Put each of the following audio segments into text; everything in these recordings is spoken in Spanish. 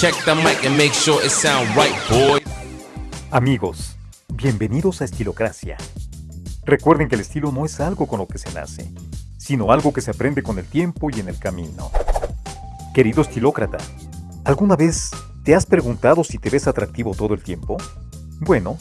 Check the mic and make sure it right. Amigos, bienvenidos a Estilocracia. Recuerden que el estilo no es algo con lo que se nace, sino algo que se aprende con el tiempo y en el camino. Querido estilócrata, ¿alguna vez te has preguntado si te ves atractivo todo el tiempo? Bueno,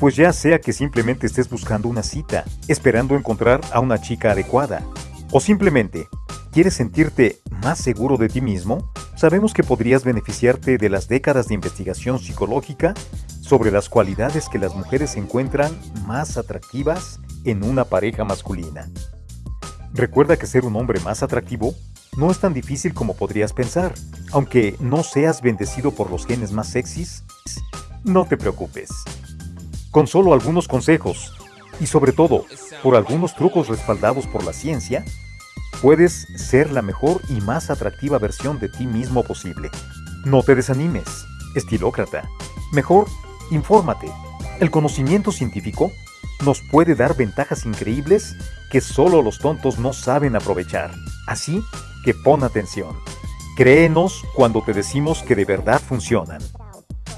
pues ya sea que simplemente estés buscando una cita, esperando encontrar a una chica adecuada, o simplemente quieres sentirte más seguro de ti mismo, sabemos que podrías beneficiarte de las décadas de investigación psicológica sobre las cualidades que las mujeres encuentran más atractivas en una pareja masculina. Recuerda que ser un hombre más atractivo no es tan difícil como podrías pensar. Aunque no seas bendecido por los genes más sexys, no te preocupes. Con solo algunos consejos, y sobre todo por algunos trucos respaldados por la ciencia, puedes ser la mejor y más atractiva versión de ti mismo posible. No te desanimes, estilócrata. Mejor, infórmate. El conocimiento científico nos puede dar ventajas increíbles que solo los tontos no saben aprovechar. Así que pon atención. Créenos cuando te decimos que de verdad funcionan.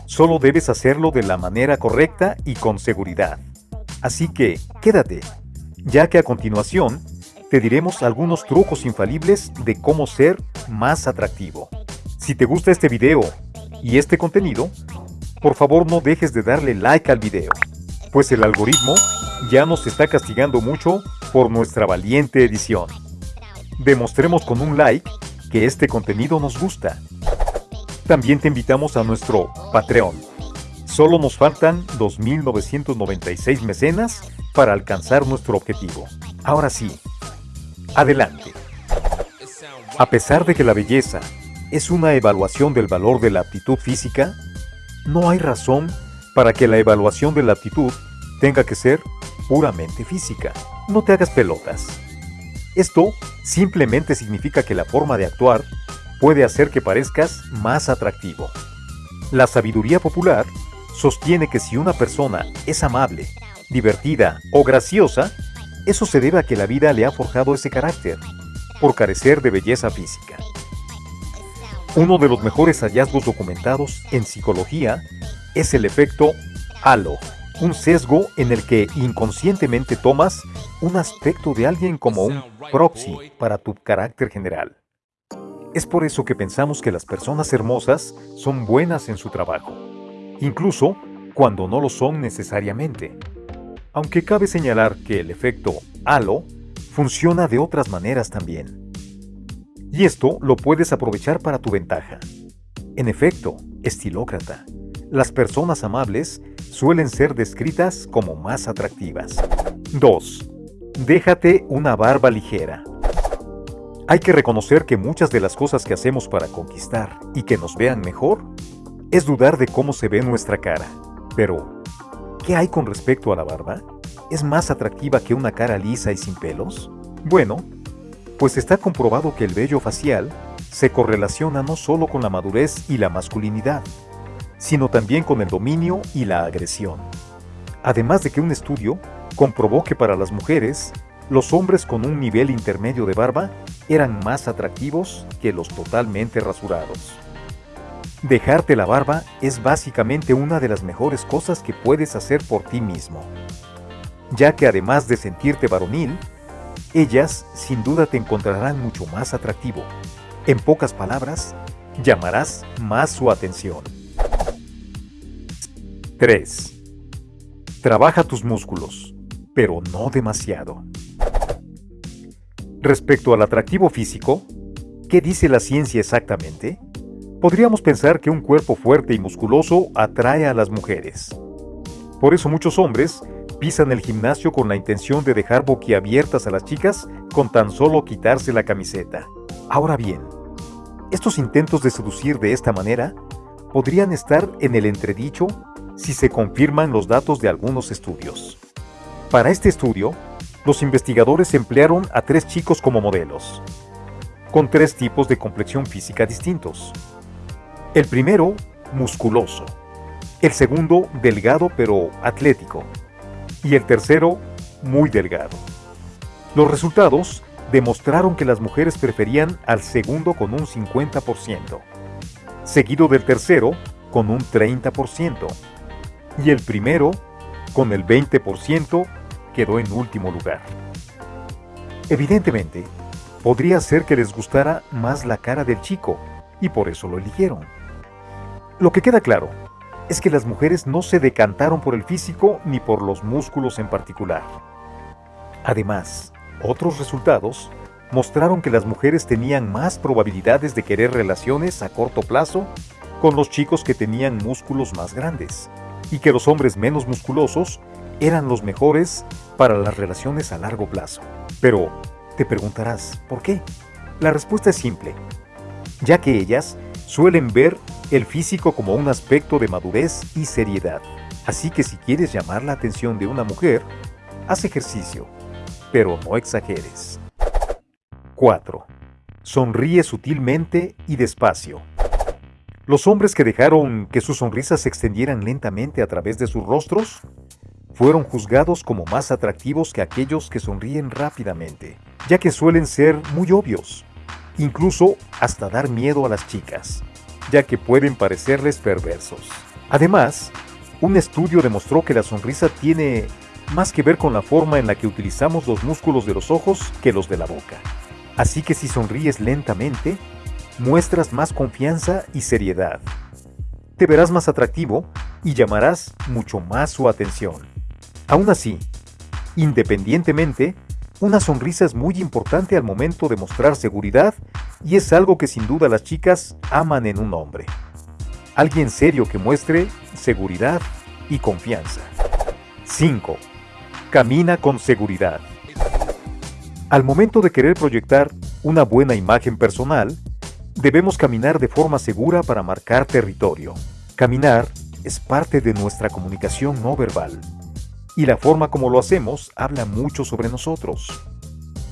Solo debes hacerlo de la manera correcta y con seguridad. Así que quédate, ya que a continuación te diremos algunos trucos infalibles de cómo ser más atractivo. Si te gusta este video y este contenido, por favor no dejes de darle like al video, pues el algoritmo ya nos está castigando mucho por nuestra valiente edición. Demostremos con un like que este contenido nos gusta. También te invitamos a nuestro Patreon. Solo nos faltan 2.996 mecenas para alcanzar nuestro objetivo. Ahora sí, adelante. A pesar de que la belleza es una evaluación del valor de la aptitud física, no hay razón para que la evaluación de la aptitud tenga que ser puramente física. No te hagas pelotas. Esto simplemente significa que la forma de actuar puede hacer que parezcas más atractivo. La sabiduría popular sostiene que si una persona es amable, divertida o graciosa, eso se debe a que la vida le ha forjado ese carácter, por carecer de belleza física. Uno de los mejores hallazgos documentados en psicología es el efecto halo, un sesgo en el que inconscientemente tomas un aspecto de alguien como un proxy para tu carácter general. Es por eso que pensamos que las personas hermosas son buenas en su trabajo, incluso cuando no lo son necesariamente. Aunque cabe señalar que el efecto halo funciona de otras maneras también. Y esto lo puedes aprovechar para tu ventaja. En efecto, estilócrata, las personas amables suelen ser descritas como más atractivas. 2. Déjate una barba ligera. Hay que reconocer que muchas de las cosas que hacemos para conquistar y que nos vean mejor es dudar de cómo se ve nuestra cara. Pero, ¿qué hay con respecto a la barba? ¿Es más atractiva que una cara lisa y sin pelos? Bueno, pues está comprobado que el vello facial se correlaciona no solo con la madurez y la masculinidad, sino también con el dominio y la agresión. Además de que un estudio comprobó que para las mujeres, los hombres con un nivel intermedio de barba eran más atractivos que los totalmente rasurados. Dejarte la barba es básicamente una de las mejores cosas que puedes hacer por ti mismo, ya que además de sentirte varonil, ellas sin duda te encontrarán mucho más atractivo. En pocas palabras, llamarás más su atención. 3. Trabaja tus músculos, pero no demasiado. Respecto al atractivo físico, ¿qué dice la ciencia exactamente? Podríamos pensar que un cuerpo fuerte y musculoso atrae a las mujeres. Por eso muchos hombres pisan el gimnasio con la intención de dejar boquiabiertas a las chicas con tan solo quitarse la camiseta. Ahora bien, estos intentos de seducir de esta manera podrían estar en el entredicho si se confirman los datos de algunos estudios. Para este estudio, los investigadores emplearon a tres chicos como modelos, con tres tipos de complexión física distintos. El primero, musculoso. El segundo, delgado pero atlético. Y el tercero, muy delgado. Los resultados demostraron que las mujeres preferían al segundo con un 50%. seguido del tercero con un 30%, y el primero, con el 20%, quedó en último lugar. Evidentemente, podría ser que les gustara más la cara del chico, y por eso lo eligieron. Lo que queda claro es que las mujeres no se decantaron por el físico ni por los músculos en particular. Además, otros resultados mostraron que las mujeres tenían más probabilidades de querer relaciones a corto plazo con los chicos que tenían músculos más grandes, y que los hombres menos musculosos eran los mejores para las relaciones a largo plazo. Pero, te preguntarás, ¿por qué? La respuesta es simple, ya que ellas suelen ver el físico como un aspecto de madurez y seriedad. Así que si quieres llamar la atención de una mujer, haz ejercicio, pero no exageres. 4. Sonríe sutilmente y despacio. Los hombres que dejaron que sus sonrisas se extendieran lentamente a través de sus rostros fueron juzgados como más atractivos que aquellos que sonríen rápidamente, ya que suelen ser muy obvios, incluso hasta dar miedo a las chicas, ya que pueden parecerles perversos. Además, un estudio demostró que la sonrisa tiene más que ver con la forma en la que utilizamos los músculos de los ojos que los de la boca. Así que si sonríes lentamente, muestras más confianza y seriedad. Te verás más atractivo y llamarás mucho más su atención. Aún así, independientemente, una sonrisa es muy importante al momento de mostrar seguridad y es algo que sin duda las chicas aman en un hombre. Alguien serio que muestre seguridad y confianza. 5. Camina con seguridad. Al momento de querer proyectar una buena imagen personal, debemos caminar de forma segura para marcar territorio. Caminar es parte de nuestra comunicación no verbal, y la forma como lo hacemos habla mucho sobre nosotros.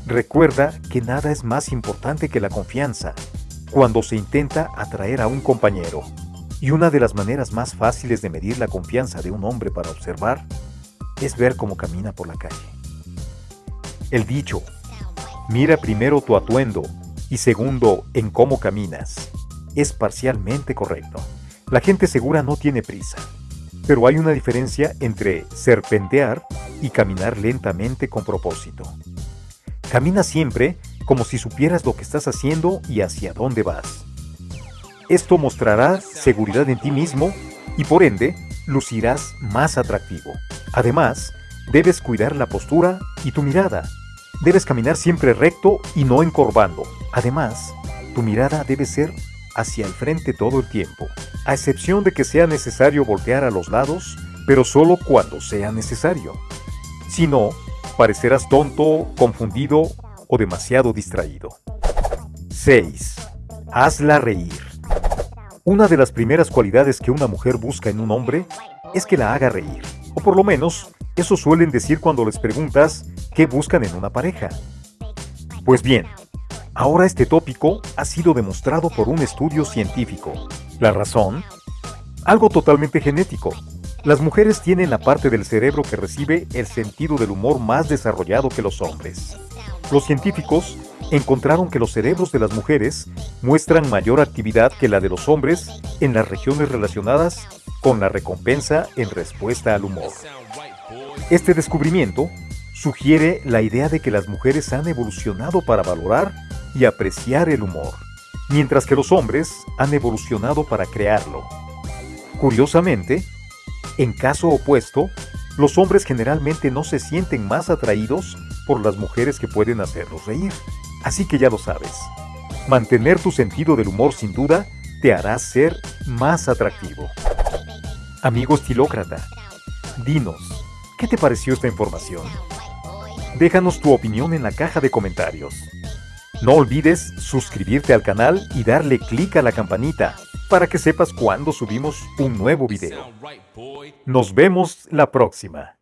Recuerda que nada es más importante que la confianza cuando se intenta atraer a un compañero. Y una de las maneras más fáciles de medir la confianza de un hombre para observar es ver cómo camina por la calle. El dicho, Mira primero tu atuendo y segundo en cómo caminas. Es parcialmente correcto. La gente segura no tiene prisa, pero hay una diferencia entre serpentear y caminar lentamente con propósito. Camina siempre como si supieras lo que estás haciendo y hacia dónde vas. Esto mostrará seguridad en ti mismo y por ende lucirás más atractivo. Además, debes cuidar la postura y tu mirada Debes caminar siempre recto y no encorvando. Además, tu mirada debe ser hacia el frente todo el tiempo, a excepción de que sea necesario voltear a los lados, pero solo cuando sea necesario. Si no, parecerás tonto, confundido o demasiado distraído. 6. Hazla reír. Una de las primeras cualidades que una mujer busca en un hombre es que la haga reír, o por lo menos eso suelen decir cuando les preguntas qué buscan en una pareja. Pues bien, ahora este tópico ha sido demostrado por un estudio científico. ¿La razón? Algo totalmente genético. Las mujeres tienen la parte del cerebro que recibe el sentido del humor más desarrollado que los hombres. Los científicos encontraron que los cerebros de las mujeres muestran mayor actividad que la de los hombres en las regiones relacionadas con la recompensa en respuesta al humor. Este descubrimiento sugiere la idea de que las mujeres han evolucionado para valorar y apreciar el humor, mientras que los hombres han evolucionado para crearlo. Curiosamente, en caso opuesto, los hombres generalmente no se sienten más atraídos por las mujeres que pueden hacerlos reír. Así que ya lo sabes, mantener tu sentido del humor sin duda te hará ser más atractivo. Amigo estilócrata, dinos, ¿Qué te pareció esta información? Déjanos tu opinión en la caja de comentarios. No olvides suscribirte al canal y darle clic a la campanita para que sepas cuando subimos un nuevo video. Nos vemos la próxima.